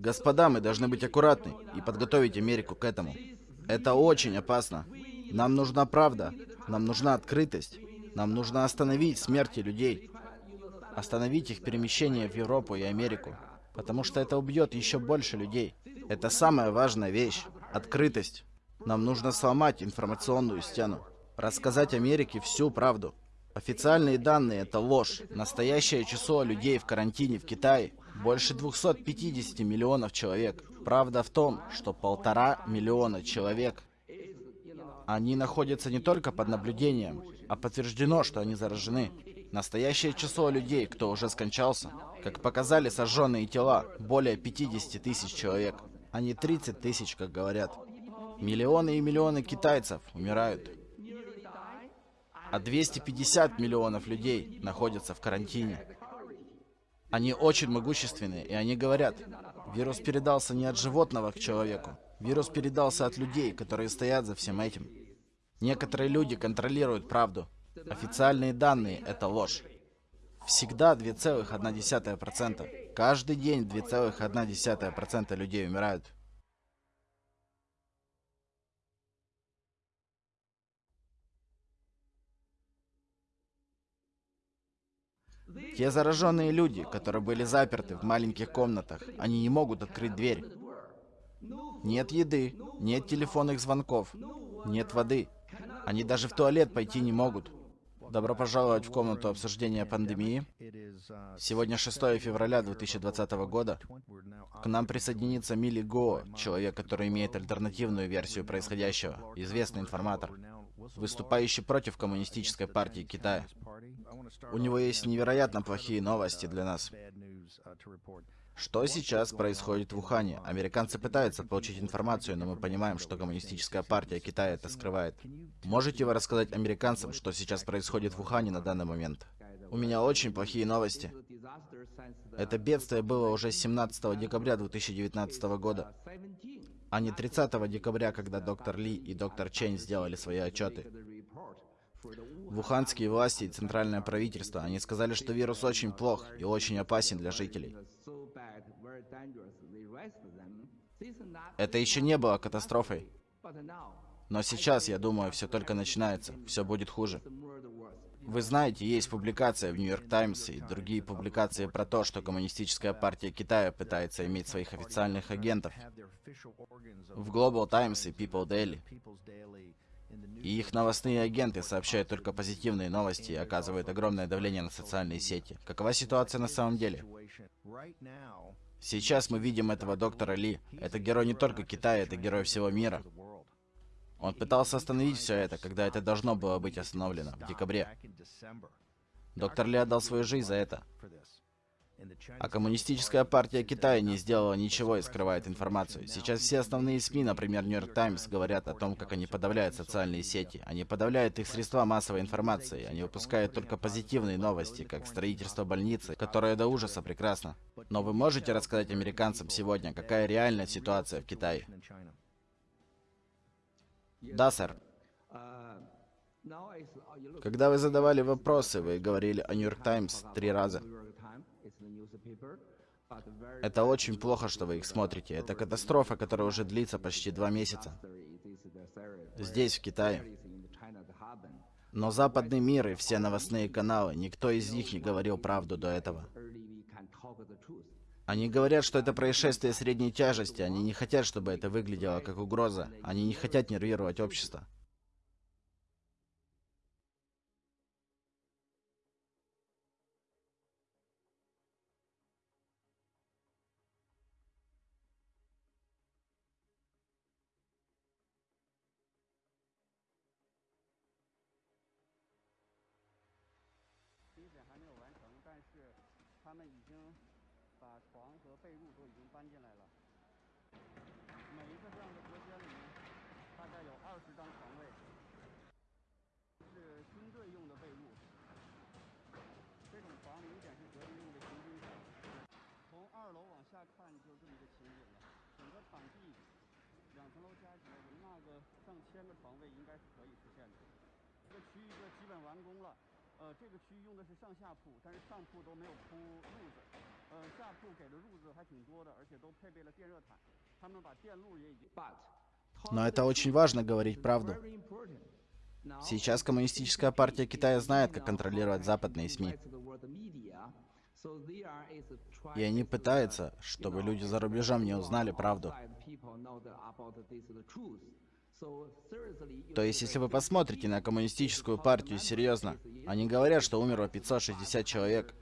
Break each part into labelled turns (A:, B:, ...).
A: Господа, мы должны быть аккуратны и подготовить Америку к этому. Это очень опасно. Нам нужна правда, нам нужна открытость, нам нужно остановить смерти людей, остановить их перемещение в Европу и Америку, потому что это убьет еще больше людей. Это самая важная вещь — открытость. Нам нужно сломать информационную стену, рассказать Америке всю правду. Официальные данные — это ложь. Настоящее число людей в карантине в Китае — больше 250 миллионов человек. Правда в том, что полтора миллиона человек они находятся не только под наблюдением, а подтверждено, что они заражены. Настоящее число людей, кто уже скончался, как показали сожженные тела, более 50 тысяч человек, а не 30 тысяч, как говорят. Миллионы и миллионы китайцев умирают. А 250 миллионов людей находятся в карантине. Они очень могущественные, и они говорят, вирус передался не от животного к человеку, вирус передался от людей, которые стоят за всем этим. Некоторые люди контролируют правду. Официальные данные — это ложь. Всегда 2,1%. Каждый день 2,1% людей умирают. Те зараженные люди, которые были заперты в маленьких комнатах, они не могут открыть дверь. Нет еды, нет телефонных звонков, нет воды. Они даже в туалет пойти не могут. Добро пожаловать в комнату обсуждения пандемии. Сегодня 6 февраля 2020 года. К нам присоединится Мили Го, человек, который имеет альтернативную версию происходящего, известный информатор, выступающий против коммунистической партии Китая. У него есть невероятно плохие новости для нас. Что сейчас происходит в Ухане? Американцы пытаются получить информацию, но мы понимаем, что коммунистическая партия Китая это скрывает. Можете вы рассказать американцам, что сейчас происходит в Ухане на данный момент? У меня очень плохие новости. Это бедствие было уже 17 декабря 2019 года, а не 30 декабря, когда доктор Ли и доктор Чейн сделали свои отчеты. Вуханские власти и центральное правительство, они сказали, что вирус очень плох и очень опасен для жителей. Это еще не было катастрофой. Но сейчас, я думаю, все только начинается. Все будет хуже. Вы знаете, есть публикация в Нью-Йорк Таймс и другие публикации про то, что Коммунистическая партия Китая пытается иметь своих официальных агентов в Global Times и People Daily. И их новостные агенты сообщают только позитивные новости и оказывают огромное давление на социальные сети. Какова ситуация на самом деле? Сейчас мы видим этого доктора Ли. Это герой не только Китая, это герой всего мира. Он пытался остановить все это, когда это должно было быть остановлено, в декабре. Доктор Ли отдал свою жизнь за это. А коммунистическая партия Китая не сделала ничего и скрывает информацию. Сейчас все основные СМИ, например, Нью-Йорк Таймс, говорят о том, как они подавляют социальные сети. Они подавляют их средства массовой информации. Они выпускают только позитивные новости, как строительство больницы, которое до ужаса прекрасно. Но вы можете рассказать американцам сегодня, какая реальная ситуация в Китае? Да, сэр. Когда вы задавали вопросы, вы говорили о Нью-Йорк Таймс три раза. Это очень плохо, что вы их смотрите. Это катастрофа, которая уже длится почти два месяца. Здесь, в Китае. Но западный мир и все новостные каналы, никто из них не говорил правду до этого. Они говорят, что это происшествие средней тяжести. Они не хотят, чтобы это выглядело как угроза. Они не хотят нервировать общество.
B: Действия
C: 把
B: 床和被褥都已经搬进
C: 来了，
B: 每一个这样的隔间里面大概有
C: 二
B: 十张床位。是军队用的被褥，这种床明显是革命用的行军床。从二楼往下看，就
C: 是这
B: 么一个情
C: 景了。整个
B: 场
C: 地两
B: 层楼加起来容纳个上千
C: 个床位，
B: 应该
C: 是可以实现的。这个
B: 区域就基本完工了。
C: 呃，
B: 这个区域用的是上下
C: 铺，
B: 但是上铺都没
C: 有
B: 铺褥
C: 子。呃，
B: 下铺给的褥子还挺多的，而且都配备了电热毯，
C: 他
B: 们把电路也已经。 But
A: Но это очень важно говорить правду. very important. Now, Сейчас Коммунистическая партия Китая знает, как контролировать западные СМИ. to the world media, so there is a try И они пытаются, чтобы люди за рубежом не узнали правду. outside people know that about this the truth. So seriously, you То есть, если вы посмотрите на Коммунистическую партию серьезно, они говорят, что умерло 560 человек,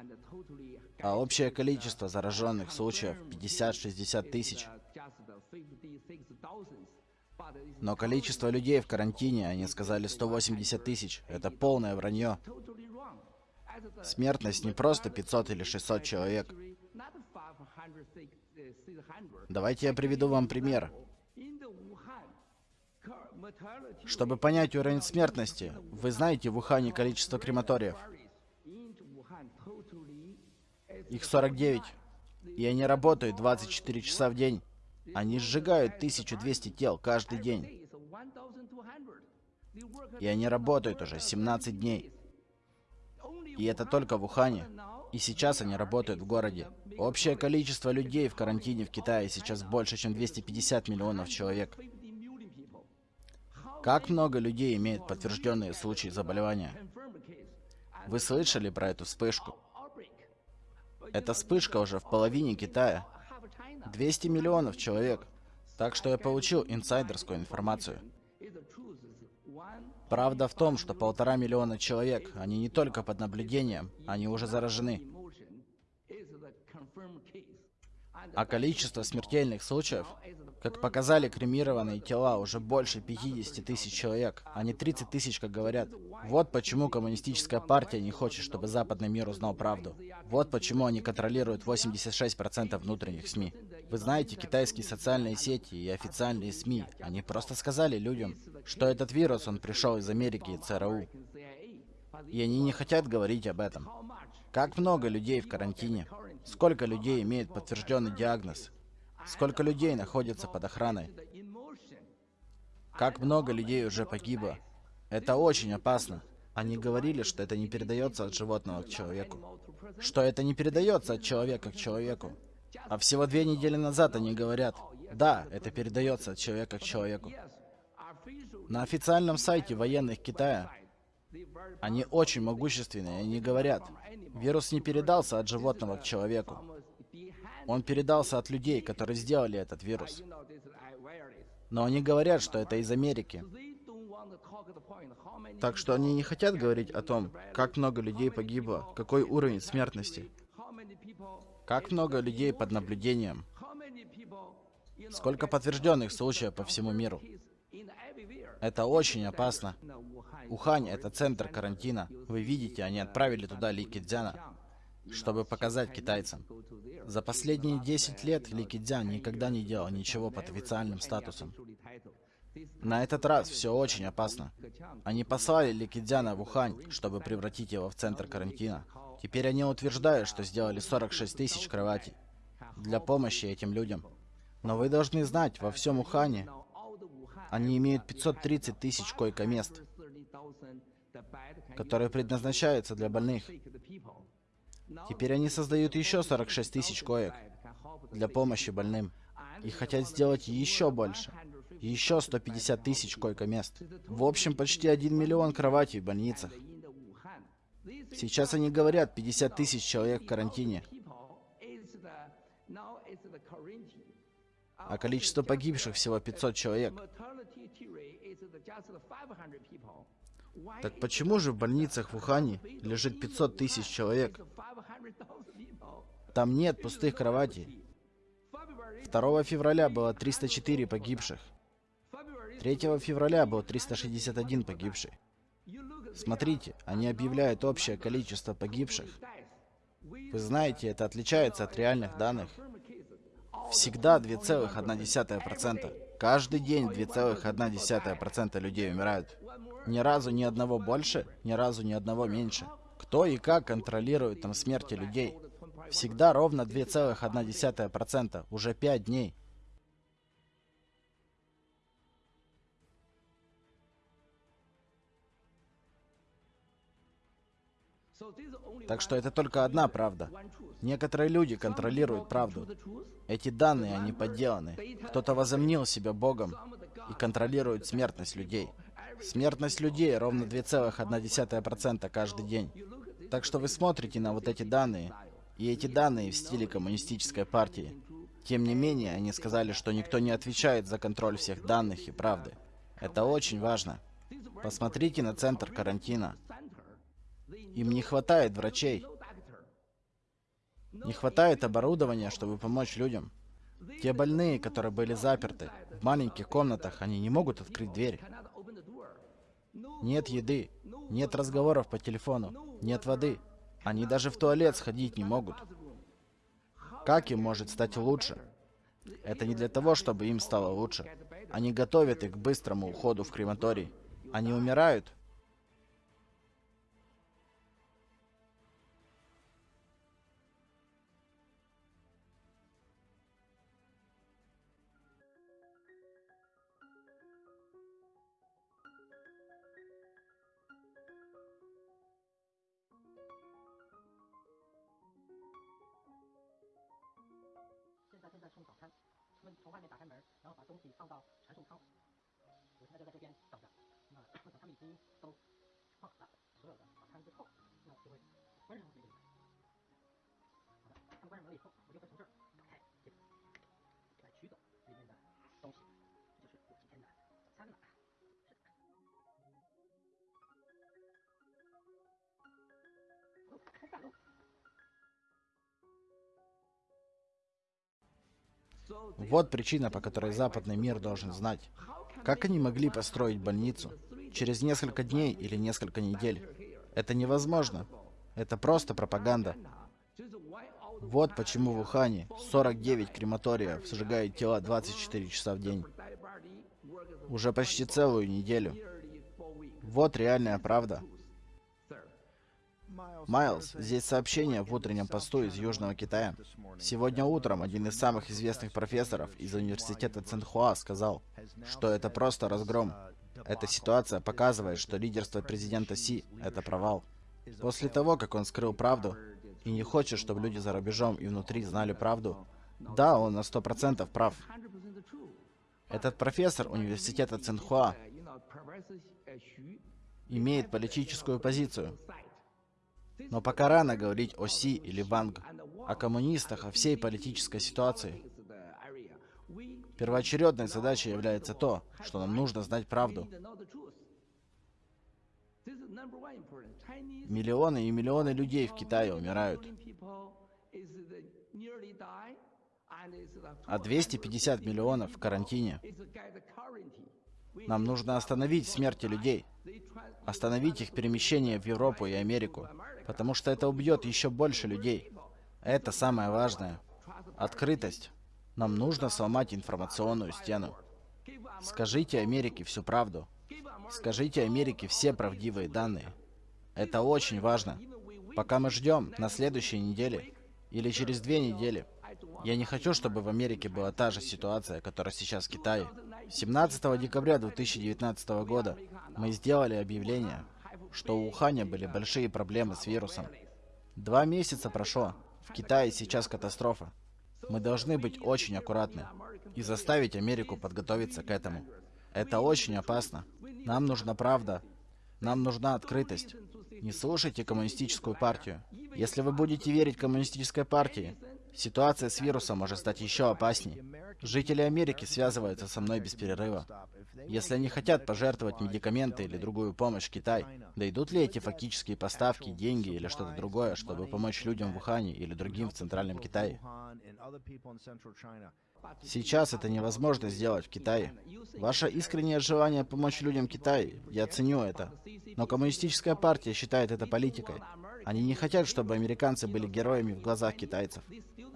A: 60 people and totally а общее количество зараженных случаев 50-60 тысяч. just the 56,000. But it's Но количество людей в карантине, они сказали 180 тысяч. Это полное вранье. Смертность не просто 500 или 600 человек. not 500, 600. Давайте я приведу вам пример. Чтобы понять уровень смертности, вы знаете в Ухане количество крематориев. Их 49. И они работают 24 часа в день. Они сжигают 1200 тел каждый день. is 1,200. The workers И они работают уже 17 дней. И это только в Ухане. И сейчас они работают в городе. Общее количество людей в карантине в Китае сейчас больше, чем 250 миллионов человек. 50 million people. How Как много людей имеет подтвержденные случаи заболевания? Вы слышали про эту вспышку? Эта вспышка уже в половине Китая. Half China 200 миллионов человек. Так что я получил инсайдерскую информацию. Правда в том, что полтора миллиона человек, они не только под наблюдением, они уже заражены. А количество смертельных случаев, как показали кремированные тела, уже больше 50 тысяч человек, а не 30 тысяч, как говорят. Вот почему коммунистическая партия не хочет, чтобы западный мир узнал правду. Вот почему они контролируют 86% внутренних СМИ. Вы знаете, китайские социальные сети и официальные СМИ, они просто сказали людям, что этот вирус, он пришел из Америки и ЦРУ. И они не хотят говорить об этом. Как много людей в карантине? Сколько людей имеют подтвержденный диагноз? Сколько людей находятся под охраной? Как много людей уже погибло? Это очень опасно. Они говорили, что это не передается от животного к человеку. Что это не передается от человека к человеку. А всего две недели назад они говорят, да, это передается от человека к человеку. На официальном сайте военных Китая они очень могущественные, они говорят, вирус не передался от животного к человеку. Он передался от людей, которые сделали этот вирус. Но они говорят, что это из Америки. Так что они не хотят говорить о том, как много людей погибло, какой уровень смертности, как много людей под наблюдением, сколько подтвержденных случаев по всему миру. Это очень опасно. Ухань — это центр карантина. Вы видите, они отправили туда Ли Кидзяна, чтобы показать китайцам. За последние 10 лет Ли Кидзян никогда не делал ничего под официальным статусом. На этот раз все очень опасно. Они послали Ликидзяна в Ухань, чтобы превратить его в центр карантина. Теперь они утверждают, что сделали 46 тысяч кроватей для помощи этим людям. Но вы должны знать, во всем Ухане они имеют 530 тысяч койко-мест, 30,000 the bed can которые предназначаются для больных. Теперь они создают еще 46 тысяч коек для помощи больным. И хотят сделать еще больше. Еще 150 тысяч койко-мест. В общем, почти 1 миллион кроватей в больницах. Сейчас они говорят 50 тысяч человек в карантине. а количество погибших всего 500 человек. mortality rate is the just the 500 people why Так почему же в больницах в Ухане лежит 500 тысяч человек? 500,000 people Там нет пустых кроватей. February 2 февраля было 304 погибших. February 3 февраля был 361 погибший. Смотрите, они объявляют общее количество погибших. Вы знаете, это отличается от реальных данных. Всегда 2,1%. Каждый день 2,1% людей умирают. Ни разу ни одного больше, ни разу ни одного меньше. Кто и как контролирует там смерти людей? Всегда ровно 2,1%, уже 5 дней. Так что это только одна правда. Некоторые люди контролируют правду. Эти данные, они подделаны. Кто-то возомнил себя Богом и контролирует смертность людей. Смертность людей ровно 2,1% каждый день. Так что вы смотрите на вот эти данные, и эти данные в стиле коммунистической партии. Тем не менее, они сказали, что никто не отвечает за контроль всех данных и правды. Это очень важно. Посмотрите на центр карантина. Им не хватает врачей. Не хватает оборудования, чтобы помочь людям. Те больные, которые были заперты в маленьких комнатах, они не могут открыть дверь. Нет еды, нет разговоров по телефону, нет воды. Они даже в туалет сходить не могут. Как им может стать лучше? Это не для того, чтобы им стало лучше. Они готовят их к быстрому уходу в крематорий. Они умирают, Вот причина, по которой западный мир должен знать. Как они могли построить больницу? Через несколько дней или несколько недель? Это невозможно. Это просто пропаганда. Вот почему в Ухане 49 крематориев сжигают тела 24 часа в день. Уже почти целую неделю. Вот реальная правда. Майлз, здесь сообщение в утреннем посту из Южного Китая. Сегодня утром один из самых известных профессоров из университета Цинхуа сказал, что это просто разгром. Эта ситуация показывает, что лидерство президента Си — это провал. После того, как он скрыл правду и не хочет, чтобы люди за рубежом и внутри знали правду, да, он на сто процентов прав. Этот профессор университета Цинхуа имеет политическую позицию, но пока рано говорить о Си или Ванг, о коммунистах, о всей политической ситуации. Первоочередной задачей является то, что нам нужно знать правду. Миллионы и миллионы людей в Китае умирают. А 250 миллионов в карантине. Нам нужно остановить смерти людей. Остановить их перемещение в Европу и Америку потому что это убьет еще больше людей. Это самое важное. Открытость. Нам нужно сломать информационную стену. Скажите Америке всю правду. Скажите Америке все правдивые данные. Это очень важно. Пока мы ждем на следующей неделе или через две недели, я не хочу, чтобы в Америке была та же ситуация, которая сейчас в Китае. 17 декабря 2019 года мы сделали объявление, что у Уханя были большие проблемы с вирусом. Два месяца прошло. В Китае сейчас катастрофа. Мы должны быть очень аккуратны и заставить Америку подготовиться к этому. Это очень опасно. Нам нужна правда. Нам нужна открытость. Не слушайте коммунистическую партию. Если вы будете верить коммунистической партии, ситуация с вирусом может стать еще опаснее. Жители Америки связываются со мной без перерыва. Если они хотят пожертвовать медикаменты или другую помощь Китай, дойдут ли эти фактические поставки, деньги или что-то другое, чтобы помочь людям в Ухане или другим в Центральном Китае? Сейчас это невозможно сделать в Китае. Ваше искреннее желание помочь людям в Китае, я ценю это. Но коммунистическая партия считает это политикой. Они не хотят, чтобы американцы были героями в глазах китайцев.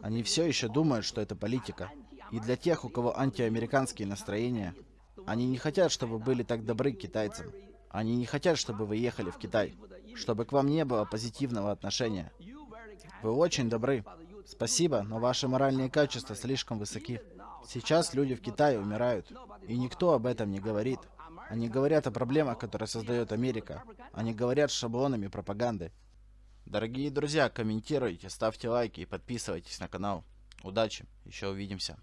A: Они все еще думают, что это политика. И для тех, у кого антиамериканские настроения, они не хотят, чтобы были так добры к китайцам. Они не хотят, чтобы вы ехали в Китай. Чтобы к вам не было позитивного отношения. Вы очень добры. Спасибо, но ваши моральные качества слишком высоки. Сейчас люди в Китае умирают. И никто об этом не говорит. Они говорят о проблемах, которые создает Америка. Они говорят шаблонами пропаганды. Дорогие друзья, комментируйте, ставьте лайки и подписывайтесь на канал. Удачи, еще увидимся.